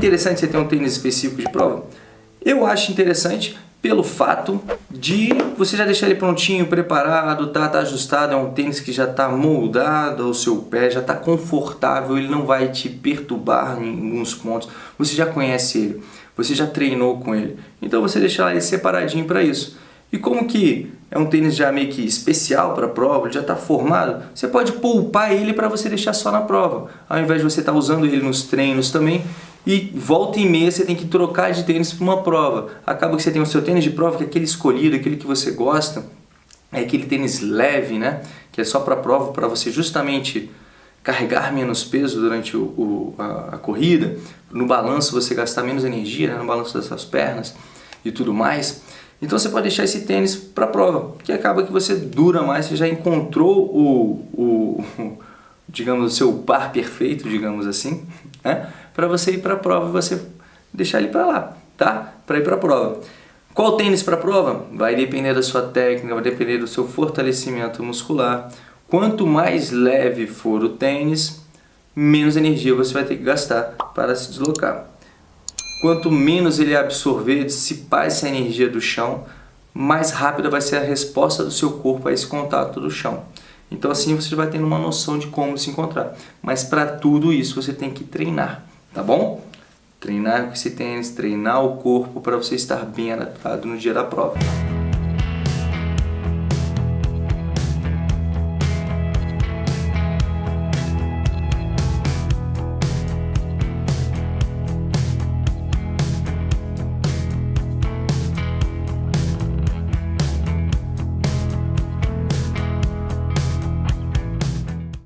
interessante você ter um tênis específico de prova? Eu acho interessante pelo fato de você já deixar ele prontinho, preparado, tá, tá ajustado, é um tênis que já está moldado ao seu pé, já está confortável, ele não vai te perturbar em alguns pontos, você já conhece ele, você já treinou com ele, então você deixar ele separadinho para isso. E como que é um tênis já meio que especial para prova, ele já está formado, você pode poupar ele para você deixar só na prova, ao invés de você estar tá usando ele nos treinos também, e volta e meia você tem que trocar de tênis para uma prova. Acaba que você tem o seu tênis de prova, que é aquele escolhido, aquele que você gosta, é aquele tênis leve, né? Que é só para prova, para você justamente carregar menos peso durante o, o a, a, corrida, no balanço você gastar menos energia, né? no balanço das suas pernas e tudo mais. Então você pode deixar esse tênis para prova, que acaba que você dura mais, você já encontrou o, o, o digamos, o seu par perfeito, digamos assim, né? para você ir para a prova você deixar ele para lá, tá? Para ir para a prova. Qual tênis para a prova? Vai depender da sua técnica, vai depender do seu fortalecimento muscular. Quanto mais leve for o tênis, menos energia você vai ter que gastar para se deslocar. Quanto menos ele absorver, dissipar essa energia do chão, mais rápida vai ser a resposta do seu corpo a esse contato do chão. Então assim você vai tendo uma noção de como se encontrar. Mas para tudo isso você tem que treinar tá bom? Treinar com esse tênis, treinar o corpo para você estar bem adaptado no dia da prova.